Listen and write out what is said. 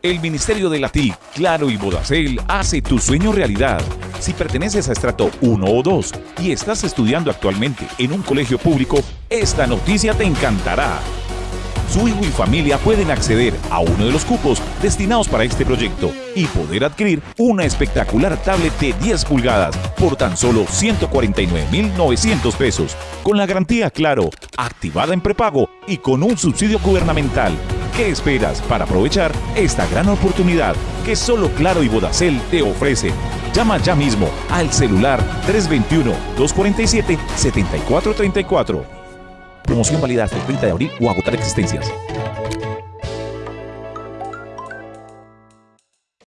El Ministerio de la TIC, Claro y Bodacel hace tu sueño realidad. Si perteneces a estrato 1 o 2 y estás estudiando actualmente en un colegio público, esta noticia te encantará. Su hijo y familia pueden acceder a uno de los cupos destinados para este proyecto y poder adquirir una espectacular tablet de 10 pulgadas por tan solo 149.900 pesos, con la garantía Claro, activada en prepago y con un subsidio gubernamental. ¿Qué esperas para aprovechar esta gran oportunidad que solo Claro y Bodacel te ofrecen? Llama ya mismo al celular 321-247-7434. Promoción válida hasta el 30 de abril o agotar existencias.